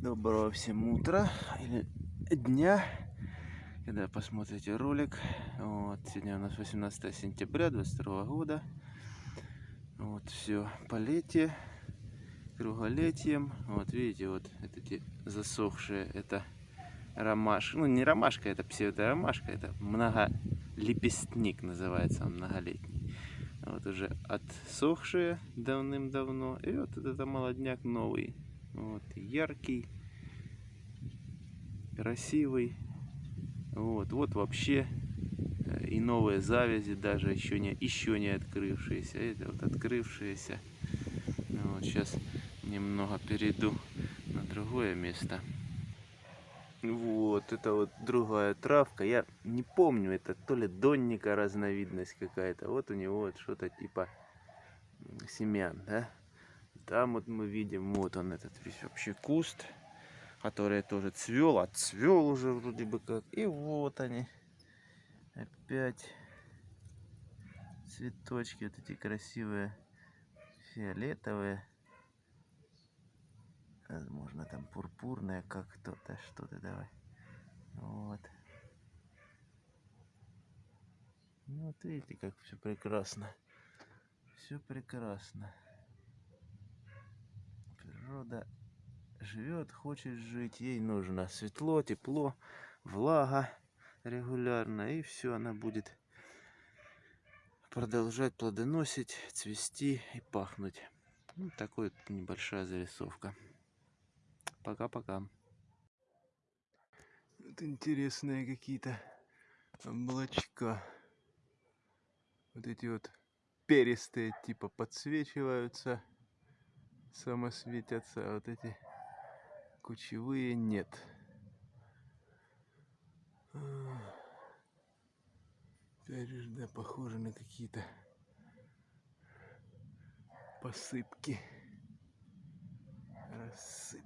Доброго всем утра или дня, когда посмотрите ролик. Вот, сегодня у нас 18 сентября 22 года. Вот, все полетие, круголетием. Вот, видите, вот эти засохшие, это ромашка. Ну, не ромашка, это псевдоромашка, это многолепестник называется, он многолетний. Вот уже отсохшие давным-давно. И вот это молодняк новый. Вот, яркий, красивый. Вот, вот вообще э, и новые завязи, даже еще не, еще не открывшиеся. Это вот открывшиеся. Ну вот, сейчас немного перейду на другое место. Вот, это вот другая травка. Я не помню, это то ли донника разновидность какая-то. Вот у него вот что-то типа семян, да? Там вот мы видим, вот он этот весь вообще куст, который тоже цвел, отцвел уже вроде бы как. И вот они, опять цветочки вот эти красивые, фиолетовые. Возможно там пурпурная, как кто-то, что-то давай. Вот. Ну, вот видите, как все прекрасно. Все прекрасно природа живет, хочет жить, ей нужно светло, тепло, влага регулярно, и все, она будет продолжать плодоносить, цвести и пахнуть. Вот такой вот небольшая зарисовка. Пока-пока. Вот интересные какие-то облачка. Вот эти вот перистые типа подсвечиваются самосветятся, а вот эти кучевые нет. Опять похоже на какие-то посыпки. Раз